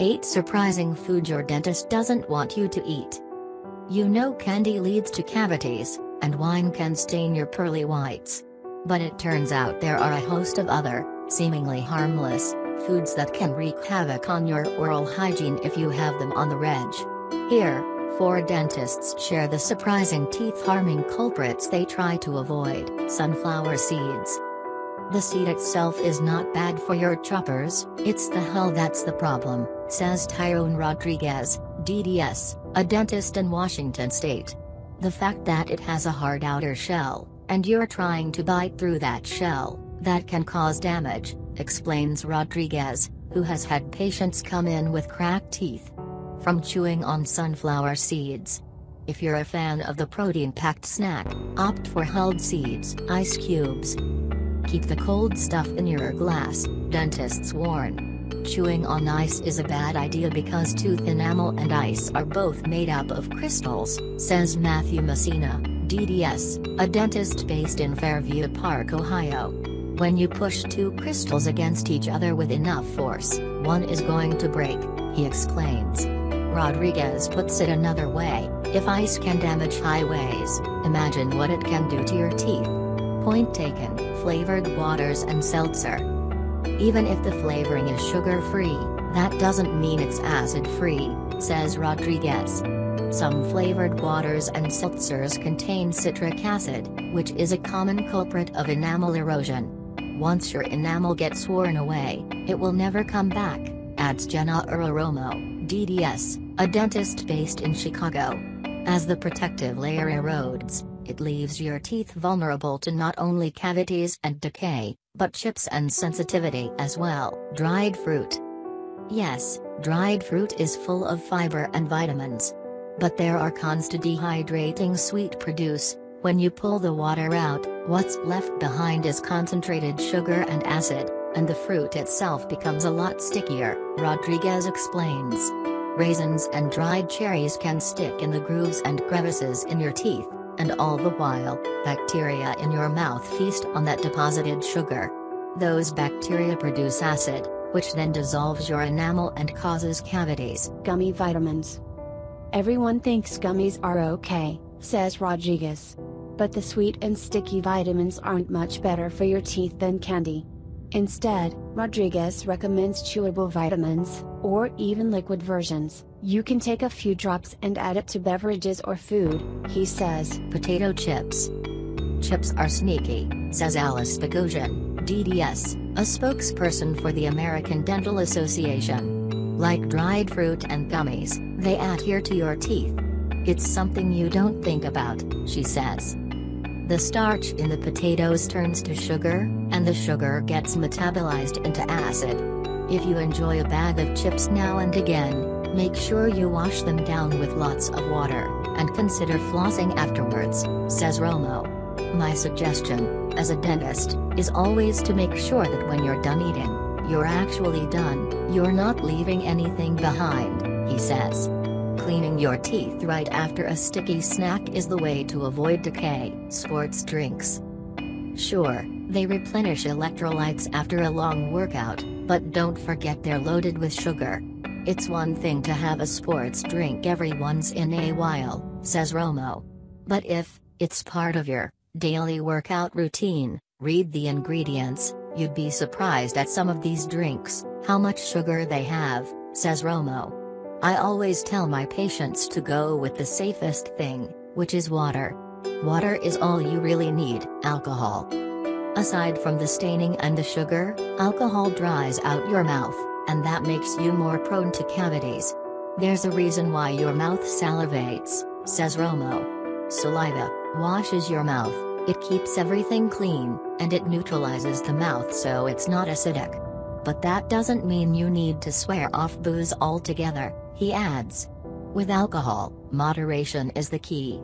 8 Surprising Food Your Dentist Doesn't Want You to Eat. You know candy leads to cavities, and wine can stain your pearly whites. But it turns out there are a host of other, seemingly harmless, foods that can wreak havoc on your oral hygiene if you have them on the reg. Here, four dentists share the surprising teeth-harming culprits they try to avoid, sunflower seeds. The seed itself is not bad for your choppers, it's the hull that's the problem, says Tyrone Rodriguez, DDS, a dentist in Washington state. The fact that it has a hard outer shell, and you're trying to bite through that shell, that can cause damage, explains Rodriguez, who has had patients come in with cracked teeth. From chewing on sunflower seeds. If you're a fan of the protein-packed snack, opt for hulled seeds, ice cubes, Keep the cold stuff in your glass, dentists warn. Chewing on ice is a bad idea because tooth enamel and ice are both made up of crystals, says Matthew Messina, DDS, a dentist based in Fairview Park, Ohio. When you push two crystals against each other with enough force, one is going to break, he explains. Rodriguez puts it another way, if ice can damage highways, imagine what it can do to your teeth. Point taken, flavored waters and seltzer. Even if the flavoring is sugar-free, that doesn't mean it's acid-free, says Rodriguez. Some flavored waters and seltzers contain citric acid, which is a common culprit of enamel erosion. Once your enamel gets worn away, it will never come back, adds Jenna Uraromo, DDS, a dentist based in Chicago. As the protective layer erodes, it leaves your teeth vulnerable to not only cavities and decay, but chips and sensitivity as well. Dried fruit. Yes, dried fruit is full of fiber and vitamins. But there are cons to dehydrating sweet produce. When you pull the water out, what's left behind is concentrated sugar and acid, and the fruit itself becomes a lot stickier, Rodriguez explains. Raisins and dried cherries can stick in the grooves and crevices in your teeth, and all the while, bacteria in your mouth feast on that deposited sugar. Those bacteria produce acid, which then dissolves your enamel and causes cavities. Gummy vitamins. Everyone thinks gummies are okay, says Rodriguez. But the sweet and sticky vitamins aren't much better for your teeth than candy. Instead, Rodriguez recommends chewable vitamins, or even liquid versions. You can take a few drops and add it to beverages or food, he says. Potato chips. Chips are sneaky, says Alice Boghosian, DDS, a spokesperson for the American Dental Association. Like dried fruit and gummies, they adhere to your teeth. It's something you don't think about, she says. The starch in the potatoes turns to sugar, and the sugar gets metabolized into acid. If you enjoy a bag of chips now and again, Make sure you wash them down with lots of water, and consider flossing afterwards, says Romo. My suggestion, as a dentist, is always to make sure that when you're done eating, you're actually done, you're not leaving anything behind, he says. Cleaning your teeth right after a sticky snack is the way to avoid decay. Sports drinks. Sure, they replenish electrolytes after a long workout, but don't forget they're loaded with sugar. It's one thing to have a sports drink every once in a while, says Romo. But if it's part of your daily workout routine, read the ingredients, you'd be surprised at some of these drinks, how much sugar they have, says Romo. I always tell my patients to go with the safest thing, which is water. Water is all you really need, alcohol. Aside from the staining and the sugar, alcohol dries out your mouth, and that makes you more prone to cavities. There's a reason why your mouth salivates, says Romo. Saliva washes your mouth, it keeps everything clean, and it neutralizes the mouth so it's not acidic. But that doesn't mean you need to swear off booze altogether, he adds. With alcohol, moderation is the key.